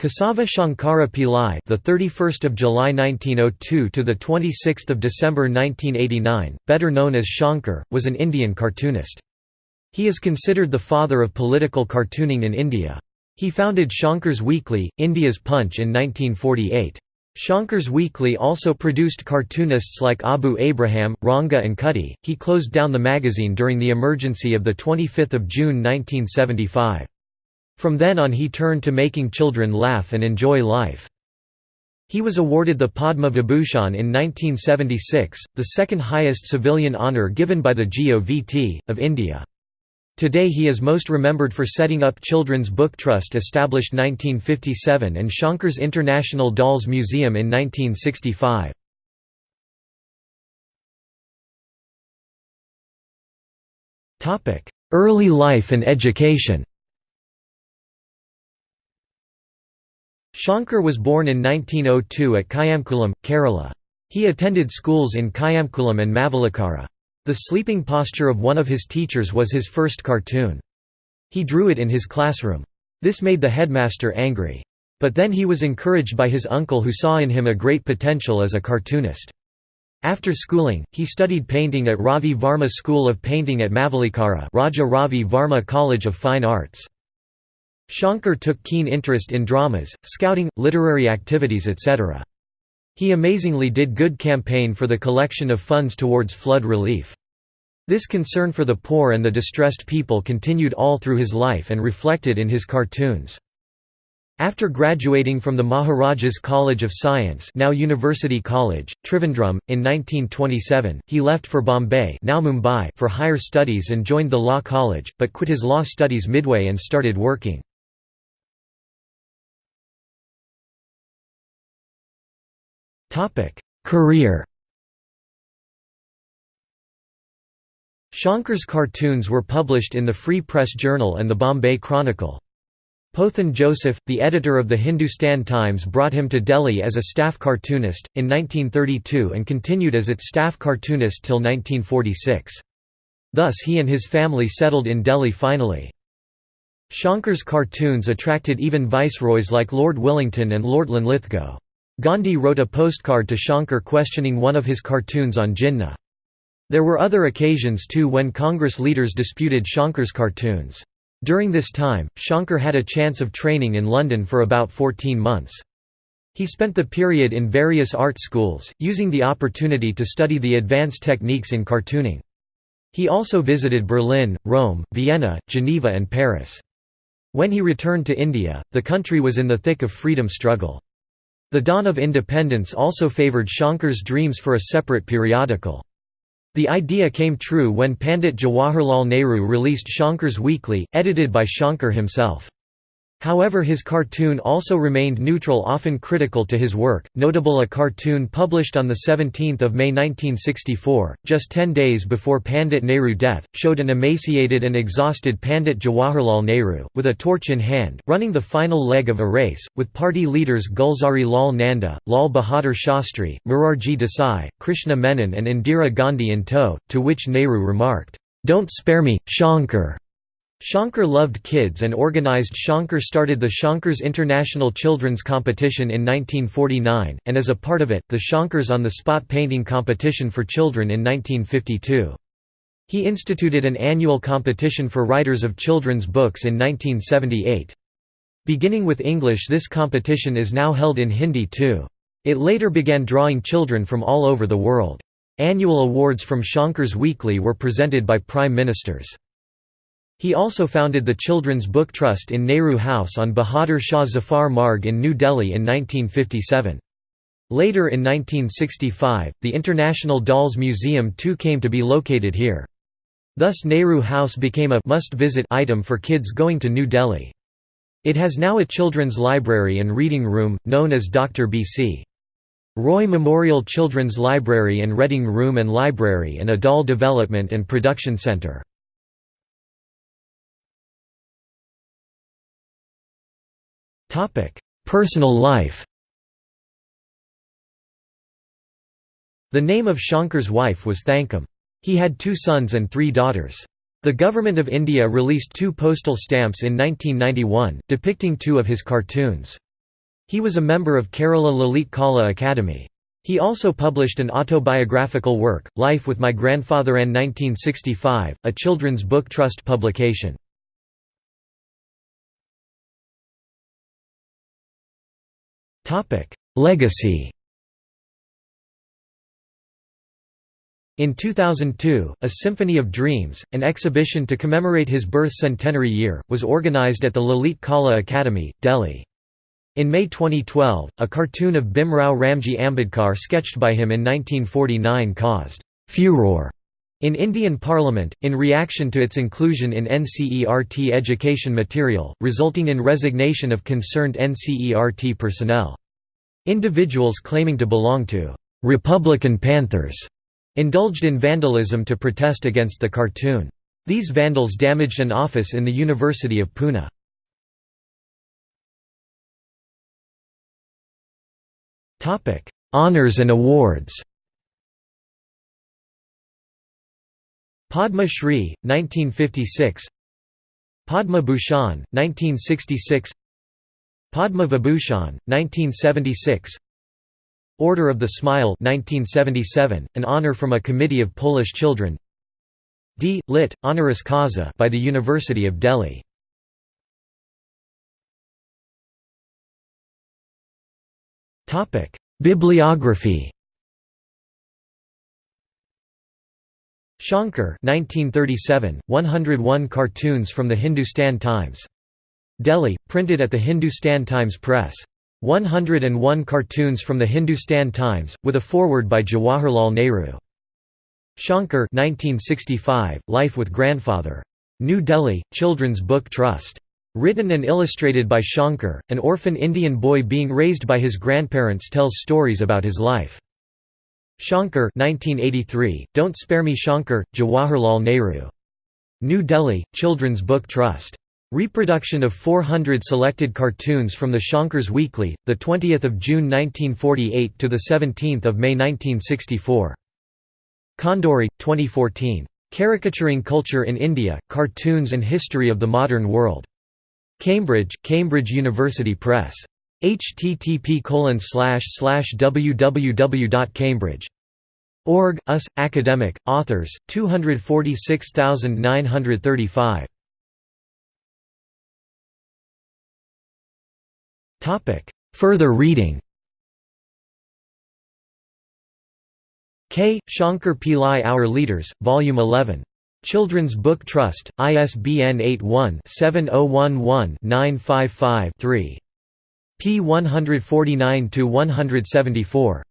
Kesava Shankara Pillai, the 31st of July 1902 to the 26th of December 1989, better known as Shankar, was an Indian cartoonist. He is considered the father of political cartooning in India. He founded Shankar's Weekly, India's Punch in 1948. Shankar's Weekly also produced cartoonists like Abu Abraham, Ranga and Kutty. He closed down the magazine during the emergency of the 25th of June 1975. From then on he turned to making children laugh and enjoy life. He was awarded the Padma Vibhushan in 1976, the second highest civilian honour given by the GOVT, of India. Today he is most remembered for setting up Children's Book Trust established 1957 and Shankar's International Dolls Museum in 1965. Early life and education Shankar was born in 1902 at Kayamkulam, Kerala. He attended schools in Kayamkulam and Mavelikara. The sleeping posture of one of his teachers was his first cartoon. He drew it in his classroom. This made the headmaster angry. But then he was encouraged by his uncle who saw in him a great potential as a cartoonist. After schooling, he studied painting at Ravi Varma School of Painting at Mavelikara Raja Ravi Varma College of Fine Arts. Shankar took keen interest in dramas, scouting, literary activities etc. He amazingly did good campaign for the collection of funds towards flood relief. This concern for the poor and the distressed people continued all through his life and reflected in his cartoons. After graduating from the Maharajas College of Science now University College, Trivandrum, in 1927, he left for Bombay now Mumbai for higher studies and joined the Law College, but quit his law studies midway and started working. Career Shankar's cartoons were published in the Free Press Journal and the Bombay Chronicle. Pothan Joseph, the editor of the Hindustan Times brought him to Delhi as a staff cartoonist, in 1932 and continued as its staff cartoonist till 1946. Thus he and his family settled in Delhi finally. Shankar's cartoons attracted even viceroys like Lord Willingdon and Lord Linlithgow. Gandhi wrote a postcard to Shankar questioning one of his cartoons on Jinnah. There were other occasions too when Congress leaders disputed Shankar's cartoons. During this time, Shankar had a chance of training in London for about 14 months. He spent the period in various art schools, using the opportunity to study the advanced techniques in cartooning. He also visited Berlin, Rome, Vienna, Geneva and Paris. When he returned to India, the country was in the thick of freedom struggle. The dawn of independence also favoured Shankar's dreams for a separate periodical. The idea came true when Pandit Jawaharlal Nehru released Shankar's Weekly, edited by Shankar himself. However his cartoon also remained neutral often critical to his work, notable a cartoon published on 17 May 1964, just ten days before Pandit Nehru death, showed an emaciated and exhausted Pandit Jawaharlal Nehru, with a torch in hand, running the final leg of a race, with party leaders Gulzari Lal Nanda, Lal Bahadur Shastri, Morarji Desai, Krishna Menon and Indira Gandhi in tow, to which Nehru remarked, "'Don't spare me, Shankar!' Shankar loved kids and organized Shankar started the Shankars International Children's Competition in 1949, and as a part of it, the Shankars on the Spot Painting Competition for Children in 1952. He instituted an annual competition for writers of children's books in 1978. Beginning with English this competition is now held in Hindi too. It later began drawing children from all over the world. Annual awards from Shankars Weekly were presented by prime ministers. He also founded the Children's Book Trust in Nehru House on Bahadur Shah Zafar Marg in New Delhi in 1957. Later in 1965, the International Dolls Museum too came to be located here. Thus Nehru House became a must-visit item for kids going to New Delhi. It has now a children's library and reading room, known as Dr. B.C. Roy Memorial Children's Library and Reading Room and Library and a doll development and production center. Personal life The name of Shankar's wife was Thankam. He had two sons and three daughters. The Government of India released two postal stamps in 1991, depicting two of his cartoons. He was a member of Kerala Lalit Kala Academy. He also published an autobiographical work, Life with My Grandfather N 1965, a children's book trust publication. Legacy In 2002, a Symphony of Dreams, an exhibition to commemorate his birth centenary year, was organized at the Lalit Kala Academy, Delhi. In May 2012, a cartoon of Bhimrao Ramji Ambedkar sketched by him in 1949 caused «furore» in Indian Parliament, in reaction to its inclusion in NCERT education material, resulting in resignation of concerned NCERT personnel. Individuals claiming to belong to «Republican Panthers» indulged in vandalism to protest against the cartoon. These vandals damaged an office in the University of Pune. Honors and awards. Padma Shri, 1956. Padma Bhushan, 1966. Padma Vibhushan, 1976. Order of the Smile 1977, an honor from a committee of Polish children. D. Lit. Honoris Causa by the University of Delhi. Bibliography Shankar 1937, 101 cartoons from the Hindustan Times. Delhi, printed at the Hindustan Times Press. 101 cartoons from the Hindustan Times, with a foreword by Jawaharlal Nehru. Shankar 1965, Life with Grandfather. New Delhi, Children's Book Trust. Written and illustrated by Shankar, an orphan Indian boy being raised by his grandparents tells stories about his life. Shankar 1983, Don't Spare Me Shankar, Jawaharlal Nehru. New Delhi, Children's Book Trust. Reproduction of 400 selected cartoons from the Shankars Weekly, 20 June 1948 – to 17 May 1964. Khanduri, 2014. Caricaturing Culture in India, Cartoons and History of the Modern World. Cambridge, Cambridge University Press. http www.cambridge.org, US, Academic, Authors, 246,935. Further reading K. Shankar Pillai Our Leaders, Volume 11. Children's Book Trust, ISBN 81-7011-955-3. p. 149–174.